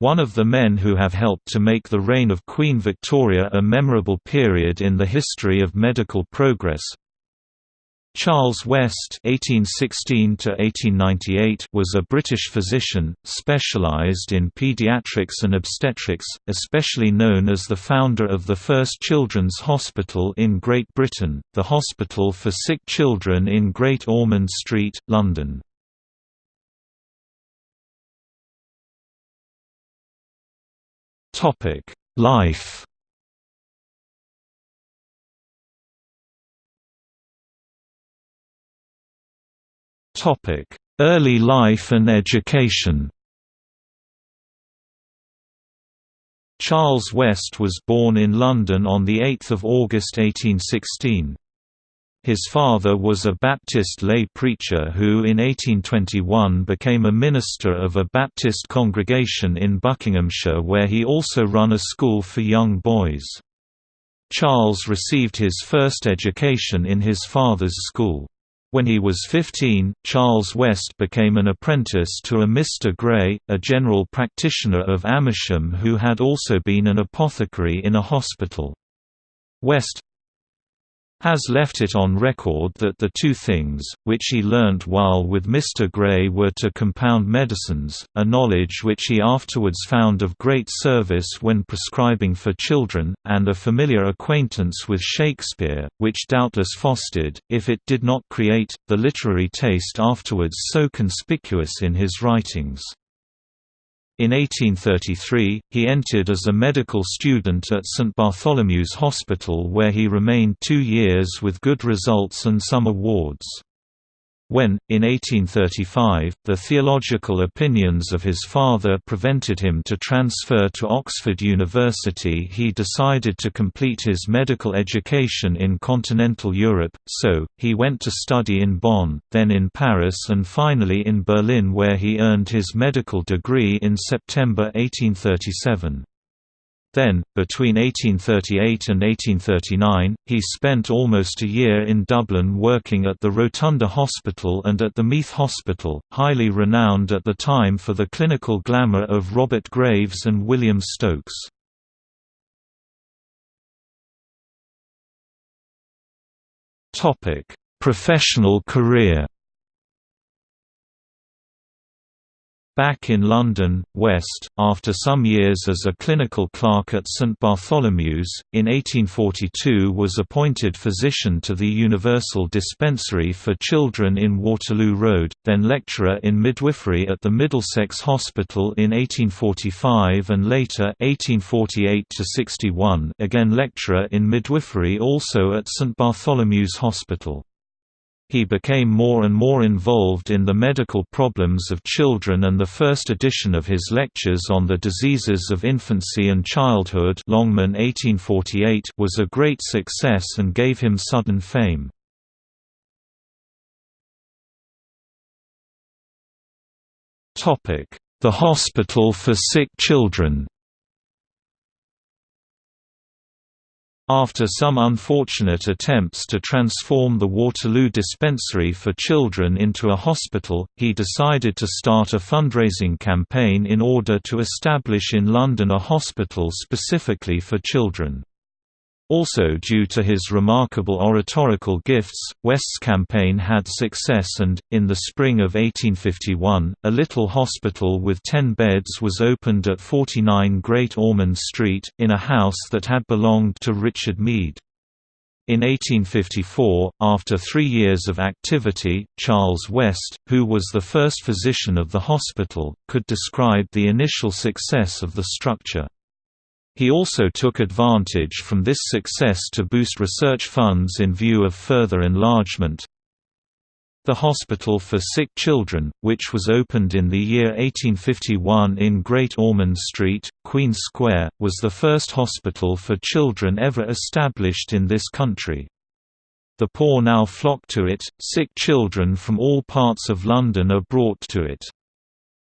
one of the men who have helped to make the reign of Queen Victoria a memorable period in the history of medical progress. Charles West (1816–1898) was a British physician, specialised in paediatrics and obstetrics, especially known as the founder of the first children's hospital in Great Britain, the Hospital for Sick Children in Great Ormond Street, London. Topic: Life. Topic: Early life and education. Charles West was born in London on 8 August 1816. His father was a Baptist lay preacher who in 1821 became a minister of a Baptist congregation in Buckinghamshire where he also run a school for young boys. Charles received his first education in his father's school. When he was 15, Charles West became an apprentice to a Mr. Gray, a general practitioner of Amersham who had also been an apothecary in a hospital. West, has left it on record that the two things, which he learnt while with Mr. Gray were to compound medicines, a knowledge which he afterwards found of great service when prescribing for children, and a familiar acquaintance with Shakespeare, which doubtless fostered, if it did not create, the literary taste afterwards so conspicuous in his writings. In 1833, he entered as a medical student at St Bartholomew's Hospital where he remained two years with good results and some awards. When, in 1835, the theological opinions of his father prevented him to transfer to Oxford University he decided to complete his medical education in continental Europe, so, he went to study in Bonn, then in Paris and finally in Berlin where he earned his medical degree in September 1837. Then, between 1838 and 1839, he spent almost a year in Dublin working at the Rotunda Hospital and at the Meath Hospital, highly renowned at the time for the clinical glamour of Robert Graves and William Stokes. Professional career Back in London, West, after some years as a clinical clerk at St Bartholomew's, in 1842 was appointed physician to the Universal Dispensary for Children in Waterloo Road, then lecturer in midwifery at the Middlesex Hospital in 1845 and later 1848 again lecturer in midwifery also at St Bartholomew's Hospital. He became more and more involved in the medical problems of children and the first edition of his lectures on the diseases of infancy and childhood Longman 1848 was a great success and gave him sudden fame. The Hospital for Sick Children After some unfortunate attempts to transform the Waterloo Dispensary for Children into a hospital, he decided to start a fundraising campaign in order to establish in London a hospital specifically for children. Also due to his remarkable oratorical gifts, West's campaign had success and, in the spring of 1851, a little hospital with ten beds was opened at 49 Great Ormond Street, in a house that had belonged to Richard Mead. In 1854, after three years of activity, Charles West, who was the first physician of the hospital, could describe the initial success of the structure. He also took advantage from this success to boost research funds in view of further enlargement. The Hospital for Sick Children, which was opened in the year 1851 in Great Ormond Street, Queen Square, was the first hospital for children ever established in this country. The poor now flock to it, sick children from all parts of London are brought to it.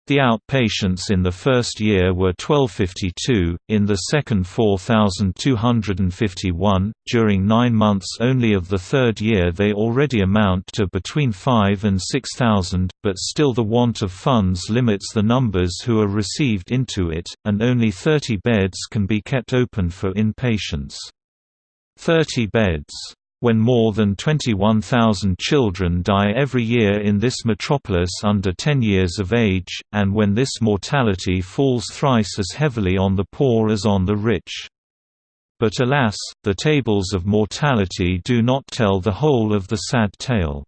The outpatients in the first year were 1252, in the second 4251, during nine months only of the third year they already amount to between 5 and 6,000, but still the want of funds limits the numbers who are received into it, and only 30 beds can be kept open for inpatients. 30 beds when more than 21,000 children die every year in this metropolis under 10 years of age, and when this mortality falls thrice as heavily on the poor as on the rich. But alas, the tables of mortality do not tell the whole of the sad tale.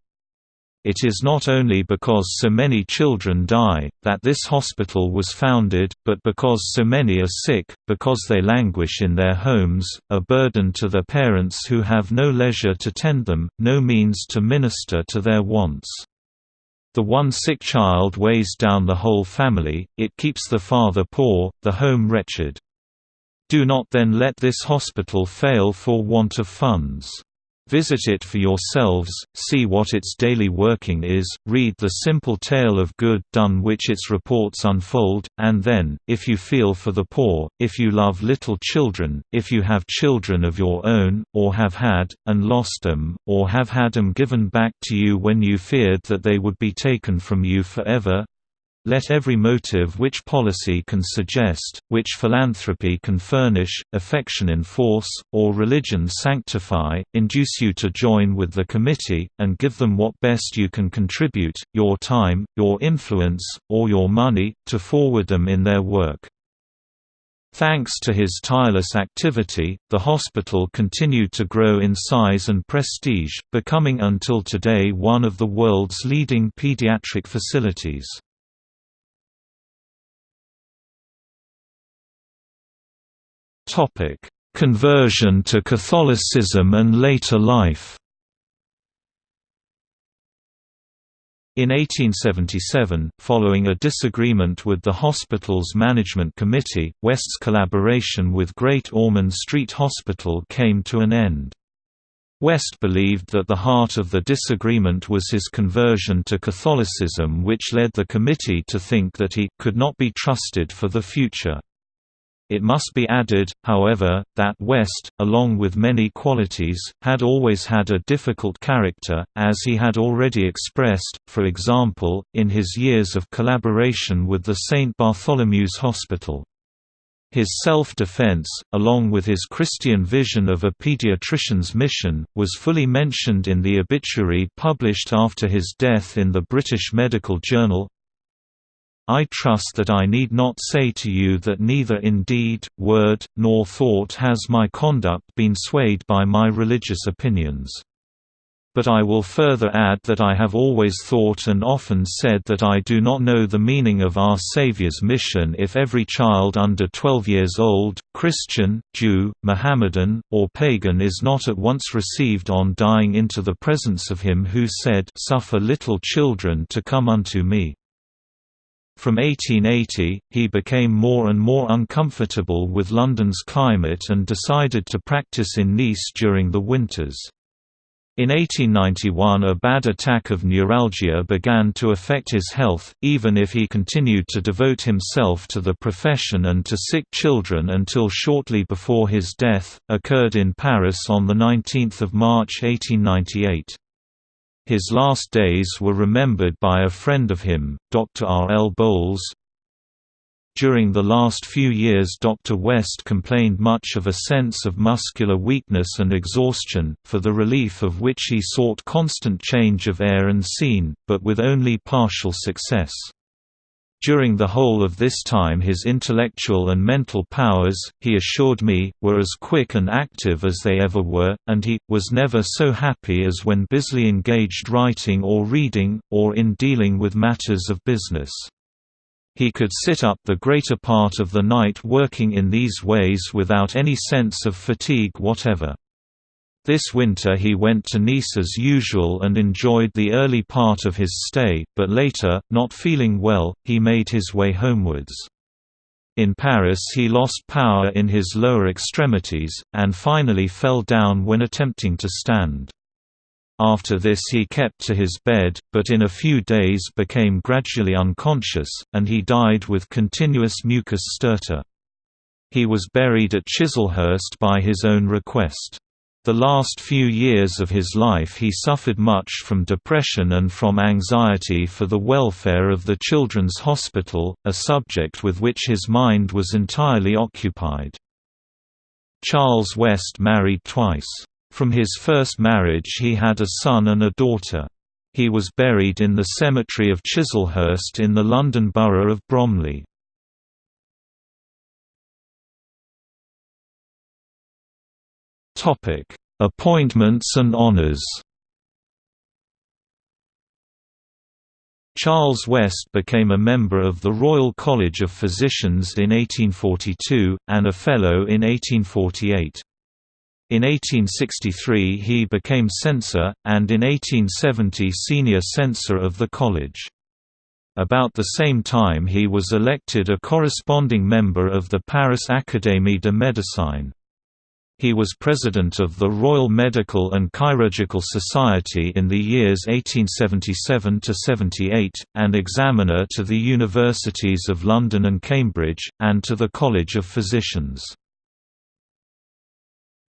It is not only because so many children die, that this hospital was founded, but because so many are sick, because they languish in their homes, a burden to their parents who have no leisure to tend them, no means to minister to their wants. The one sick child weighs down the whole family, it keeps the father poor, the home wretched. Do not then let this hospital fail for want of funds. Visit it for yourselves, see what its daily working is, read the simple tale of good done which its reports unfold, and then, if you feel for the poor, if you love little children, if you have children of your own, or have had, and lost them, or have had them given back to you when you feared that they would be taken from you forever, let every motive which policy can suggest, which philanthropy can furnish, affection enforce, or religion sanctify, induce you to join with the committee, and give them what best you can contribute, your time, your influence, or your money, to forward them in their work. Thanks to his tireless activity, the hospital continued to grow in size and prestige, becoming until today one of the world's leading pediatric facilities. Topic: Conversion to Catholicism and later life. In 1877, following a disagreement with the hospital's management committee, West's collaboration with Great Ormond Street Hospital came to an end. West believed that the heart of the disagreement was his conversion to Catholicism which led the committee to think that he could not be trusted for the future. It must be added, however, that West, along with many qualities, had always had a difficult character, as he had already expressed, for example, in his years of collaboration with the St. Bartholomew's Hospital. His self-defense, along with his Christian vision of a pediatrician's mission, was fully mentioned in the obituary published after his death in the British Medical Journal, I trust that I need not say to you that neither in deed, word, nor thought has my conduct been swayed by my religious opinions. But I will further add that I have always thought and often said that I do not know the meaning of our Saviour's mission if every child under 12 years old, Christian, Jew, Mohammedan, or pagan is not at once received on dying into the presence of him who said, Suffer little children to come unto me. From 1880, he became more and more uncomfortable with London's climate and decided to practice in Nice during the winters. In 1891 a bad attack of neuralgia began to affect his health, even if he continued to devote himself to the profession and to sick children until shortly before his death, occurred in Paris on 19 March 1898. His last days were remembered by a friend of him, Dr. R. L. Bowles. During the last few years Dr. West complained much of a sense of muscular weakness and exhaustion, for the relief of which he sought constant change of air and scene, but with only partial success. During the whole of this time his intellectual and mental powers, he assured me, were as quick and active as they ever were, and he, was never so happy as when busily engaged writing or reading, or in dealing with matters of business. He could sit up the greater part of the night working in these ways without any sense of fatigue whatever. This winter he went to Nice as usual and enjoyed the early part of his stay, but later, not feeling well, he made his way homewards. In Paris he lost power in his lower extremities, and finally fell down when attempting to stand. After this he kept to his bed, but in a few days became gradually unconscious, and he died with continuous mucus stertor. He was buried at Chislehurst by his own request. The last few years of his life he suffered much from depression and from anxiety for the welfare of the Children's Hospital, a subject with which his mind was entirely occupied. Charles West married twice. From his first marriage he had a son and a daughter. He was buried in the cemetery of Chislehurst in the London Borough of Bromley. Appointments and honours Charles West became a member of the Royal College of Physicians in 1842, and a Fellow in 1848. In 1863 he became censor, and in 1870 senior censor of the college. About the same time he was elected a corresponding member of the Paris Académie de Médecine. He was president of the Royal Medical and Chirurgical Society in the years 1877–78, and examiner to the Universities of London and Cambridge, and to the College of Physicians.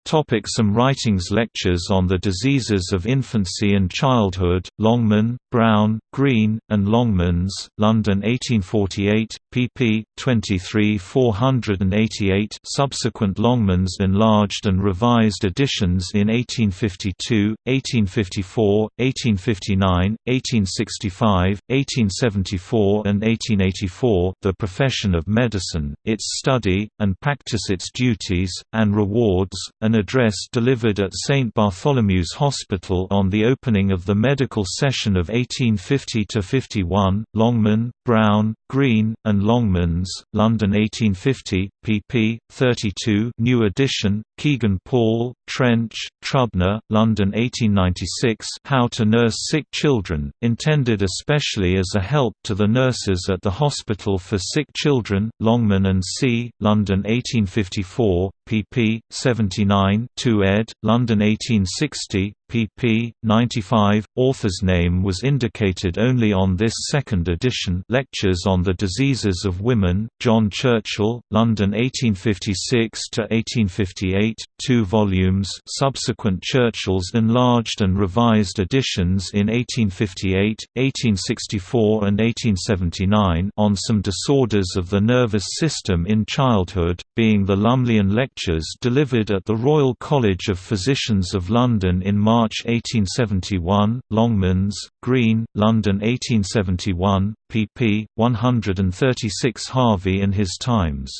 Topic some writings Lectures on the Diseases of Infancy and Childhood, Longman, Brown, Green, and Longmans, London 1848, pp. 23 488 subsequent Longmans enlarged and revised editions in 1852, 1854, 1859, 1865, 1874 and 1884 The Profession of Medicine, its study, and practice its duties, and rewards, an address delivered at St Bartholomew's Hospital on the opening of the medical session of 1850–51, Longman, Brown, Green, and Longmans, London 1850, pp. 32 new edition, Kegan Paul, Trench, Trubner, London 1896 How to Nurse Sick Children, intended especially as a help to the nurses at the Hospital for Sick Children, Longman and C., London 1854, pp. 79 2 ed., London 1860, pp. 95. Author's name was indicated only on this second edition Lectures on the Diseases of Women, John Churchill, London 1856–1858, 2 volumes subsequent Churchill's enlarged and revised editions in 1858, 1864 and 1879 on some disorders of the nervous system in childhood, being the Lumleian Lectures delivered at the Royal College of Physicians of London in March March 1871, Longmans, Green, London 1871, pp. 136 Harvey and His Times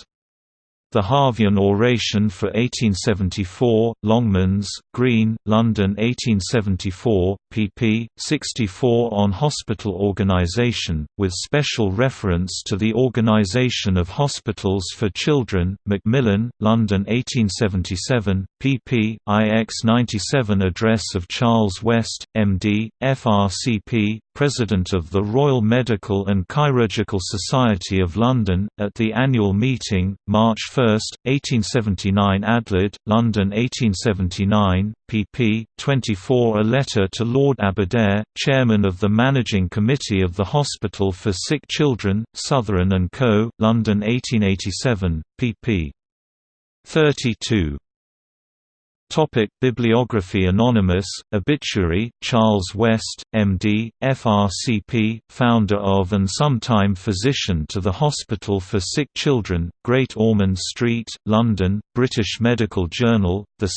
the Harveyan Oration for 1874, Longmans, Green, London 1874, pp. 64 on hospital organisation, with special reference to the organisation of hospitals for children, Macmillan, London 1877, pp. IX 97 Address of Charles West, MD, FRCP, President of the Royal Medical and Chirurgical Society of London, at the annual meeting, March 1, 1879 Adelaide, London 1879, pp. 24 A letter to Lord Aberdare, Chairman of the Managing Committee of the Hospital for Sick Children, Sotheran & Co., London 1887, pp. 32. Topic Bibliography Anonymous, Obituary, Charles West, M.D., FRCP, founder of and sometime physician to the Hospital for Sick Children, Great Ormond Street, London, British Medical Journal, 2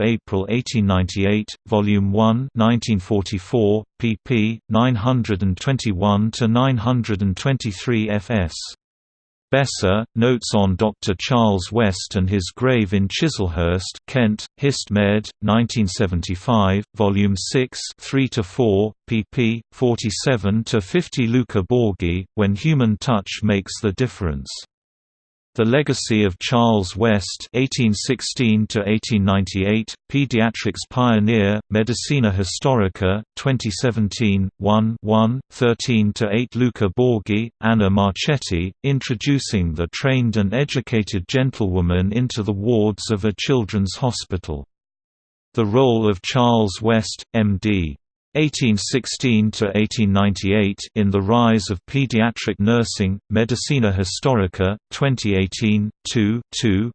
April 1898, Volume 1 1944, pp. 921–923 fs. Besser, Notes on Dr. Charles West and His Grave in Chislehurst Kent, Hist Med, 1975, Volume 6 3–4, pp. 47–50 Luca Borghi, When Human Touch Makes the Difference the Legacy of Charles West (1816–1898), Pediatrics Pioneer, Medicina Historica, 2017, 1 1, 13–8. Luca Borghi, Anna Marchetti, introducing the trained and educated gentlewoman into the wards of a children's hospital. The Role of Charles West, M.D. 1816–1898 in The Rise of Pediatric Nursing, Medicina Historica, 2018, 2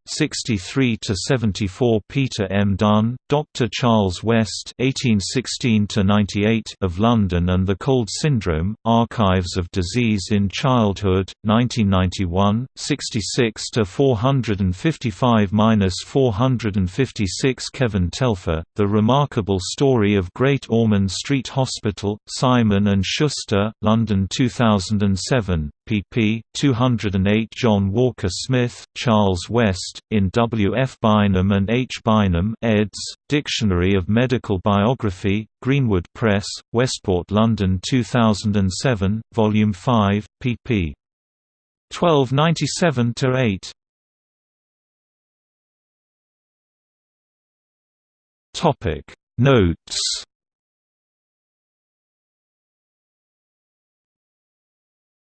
63–74 Peter M. Dunn, Dr. Charles West 1816–98 of London and the Cold Syndrome, Archives of Disease in Childhood, 1991, 66–455–456 Kevin Telfer, The Remarkable Story of Great Ormond Street Street Hospital, Simon & Schuster, London 2007, pp. 208 John Walker Smith, Charles West, in W. F. Bynum and H. Bynum eds., Dictionary of Medical Biography, Greenwood Press, Westport London 2007, Volume 5, pp. 1297–8 Notes